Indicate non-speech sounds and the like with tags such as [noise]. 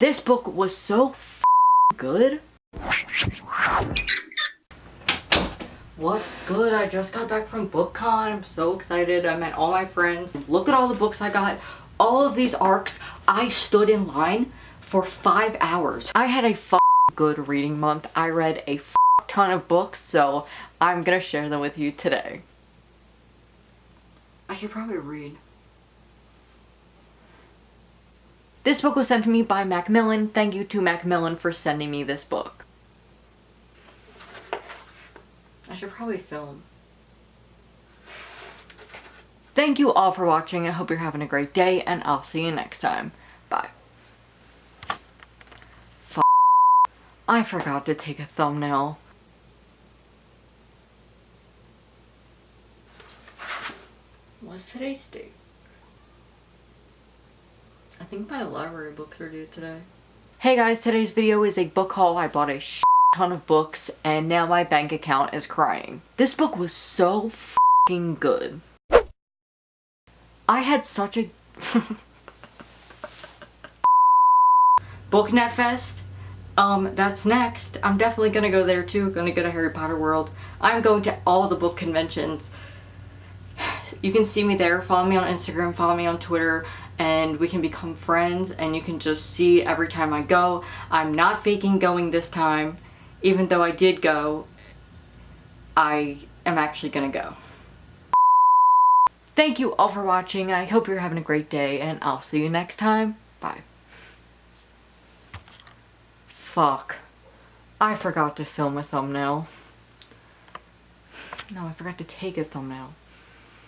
This book was so good. What's good? I just got back from BookCon. I'm so excited. I met all my friends. Look at all the books I got. All of these arcs, I stood in line for five hours. I had a good reading month. I read a ton of books, so I'm gonna share them with you today. I should probably read. This book was sent to me by Macmillan. Thank you to Macmillan for sending me this book. I should probably film. Thank you all for watching. I hope you're having a great day and I'll see you next time. Bye. F I forgot to take a thumbnail. What's today's date? I think my library books are due today. Hey guys, today's video is a book haul. I bought a ton of books and now my bank account is crying. This book was so f***ing good. I had such a... [laughs] Booknet Fest. Um, that's next. I'm definitely gonna go there too. Gonna go to Harry Potter World. I'm going to all the book conventions. You can see me there. Follow me on Instagram. Follow me on Twitter and we can become friends and you can just see every time I go. I'm not faking going this time. Even though I did go, I am actually gonna go. Thank you all for watching. I hope you're having a great day and I'll see you next time. Bye. Fuck. I forgot to film a thumbnail. No, I forgot to take a thumbnail.